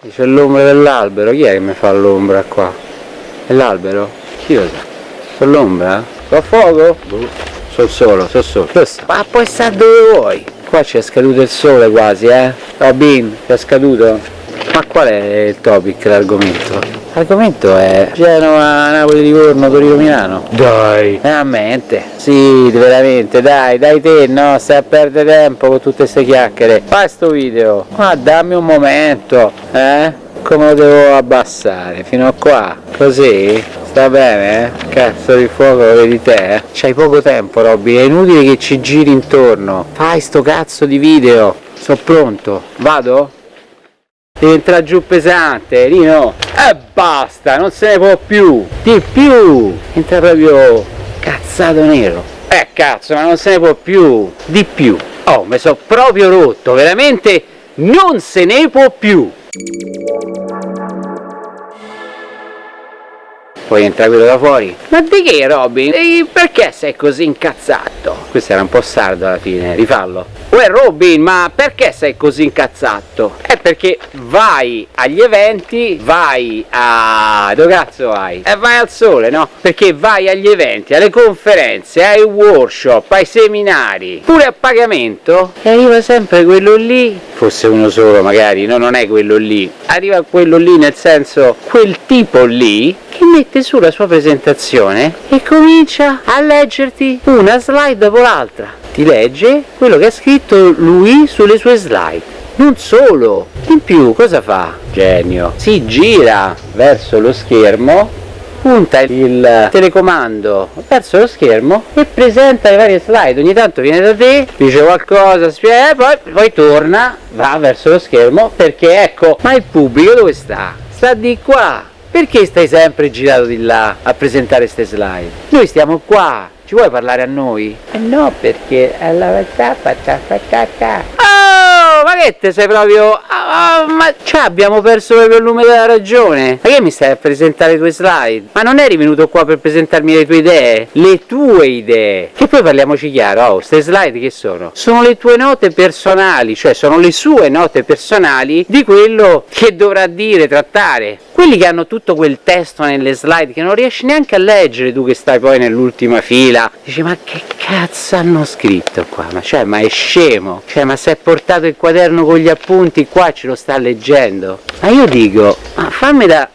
C'è l'ombra dell'albero, chi è che mi fa l'ombra qua? È l'albero? Chi lo sa? Sono l'ombra? Fa fuoco? Boh. Sono solo, sono solo. Ma puoi stare dove vuoi. Qua c'è scaduto il sole quasi, eh? Robin, è scaduto? Ma qual è il topic, l'argomento? L'argomento è Genova, Napoli, Livorno, Torino, Milano. Dai! Veramente? Sì, veramente, dai, dai te, no? Stai a perdere tempo con tutte queste chiacchiere. Fai sto video. Ma dammi un momento, eh? Come lo devo abbassare? Fino a qua? Così? Sta bene, eh? Cazzo di fuoco vedi te, eh? C'hai poco tempo, Robby, è inutile che ci giri intorno. Fai sto cazzo di video. Sono pronto. Vado? Entrare giù pesante, Rino. E basta, non se ne può più. Di più. Entra proprio cazzato nero. Eh cazzo, ma non se ne può più. Di più. Oh, mi sono proprio rotto, veramente non se ne può più. Poi entra quello da fuori. Ma di che Robin? Perché sei così incazzato? Questo era un po' sardo alla fine, rifallo. Uè Robin, ma perché sei così incazzato? È perché vai agli eventi, vai a... dove cazzo vai? E vai al sole, no? Perché vai agli eventi, alle conferenze, ai workshop, ai seminari, pure a pagamento, e arriva sempre quello lì, fosse uno solo magari, no non è quello lì, arriva quello lì nel senso, quel tipo lì, che mette su la sua presentazione e comincia a leggerti una slide dopo l'altra ti legge quello che ha scritto lui sulle sue slide. Non solo. In più cosa fa? genio. Si gira verso lo schermo punta il telecomando verso lo schermo e presenta le varie slide. Ogni tanto viene da te dice qualcosa spiega, poi, poi torna va verso lo schermo perché ecco ma il pubblico dove sta? sta di qua perché stai sempre girato di là a presentare queste slide? noi stiamo qua ci vuoi parlare a noi? Eh no, perché alla Oh, ma che te sei proprio... Oh, ma cioè abbiamo perso proprio il lume della ragione Ma che mi stai a presentare le tue slide? Ma non eri venuto qua per presentarmi le tue idee? Le tue idee Che poi parliamoci chiaro, oh, queste slide che sono? Sono le tue note personali Cioè sono le sue note personali di quello che dovrà dire, trattare quelli che hanno tutto quel testo nelle slide che non riesci neanche a leggere tu che stai poi nell'ultima fila dici ma che cazzo hanno scritto qua? Ma cioè ma è scemo. Cioè ma si è portato il quaderno con gli appunti qua ce lo sta leggendo. Ma io dico ma fammi da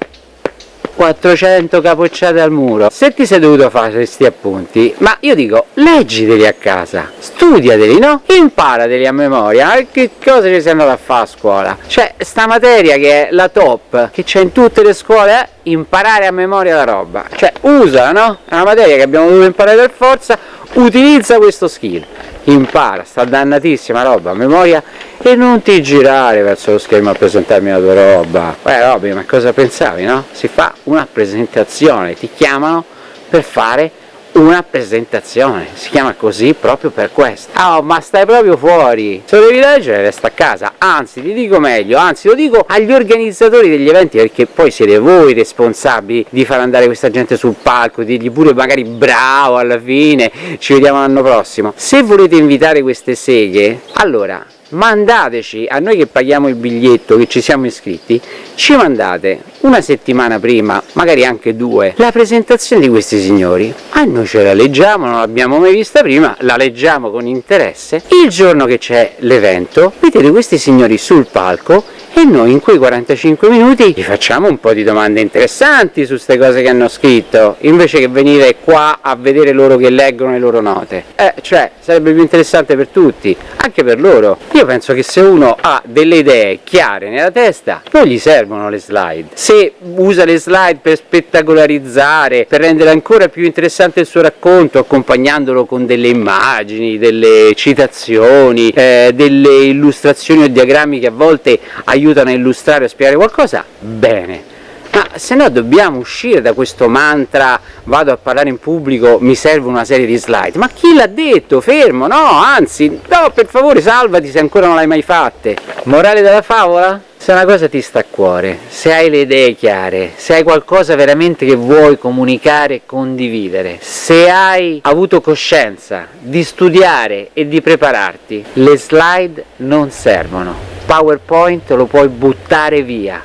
400 capocciate al muro. Se ti sei dovuto fare questi appunti ma io dico leggiteli a casa studiateli no? imparateli a memoria e che cosa ci sei andato a fare a scuola. Cioè sta materia che è la top che c'è in tutte le scuole è imparare a memoria la roba. Cioè usa no? è una materia che abbiamo dovuto imparare per forza utilizza questo skill impara sta dannatissima roba a memoria e non ti girare verso lo schermo a presentarmi la tua roba Beh Robby ma cosa pensavi no? si fa una presentazione ti chiamano per fare una presentazione, si chiama così proprio per questo. Oh, ma stai proprio fuori! Se lo devi leggere resta a casa, anzi ti dico meglio, anzi lo dico agli organizzatori degli eventi perché poi siete voi responsabili di far andare questa gente sul palco, dirgli pure magari bravo alla fine, ci vediamo l'anno prossimo. Se volete invitare queste seghe, allora mandateci a noi che paghiamo il biglietto che ci siamo iscritti ci mandate una settimana prima magari anche due la presentazione di questi signori a noi ce la leggiamo non l'abbiamo mai vista prima la leggiamo con interesse. Il giorno che c'è l'evento vedete questi signori sul palco e noi in quei 45 minuti gli facciamo un po' di domande interessanti su queste cose che hanno scritto invece che venire qua a vedere loro che leggono le loro note. Eh, cioè sarebbe più interessante per tutti anche per loro. Io penso che se uno ha delle idee chiare nella testa non gli servono le slide. Se usa le slide per spettacolarizzare per rendere ancora più interessante il suo racconto accompagnandolo con delle immagini delle citazioni eh, delle illustrazioni o diagrammi che a volte aiutano a illustrare o spiegare qualcosa, bene. Ma se no dobbiamo uscire da questo mantra vado a parlare in pubblico, mi serve una serie di slide. Ma chi l'ha detto? Fermo, no, anzi, no, per favore salvati se ancora non l'hai mai fatte. Morale della favola? Se una cosa ti sta a cuore, se hai le idee chiare, se hai qualcosa veramente che vuoi comunicare e condividere, se hai avuto coscienza di studiare e di prepararti, le slide non servono PowerPoint lo puoi buttare via.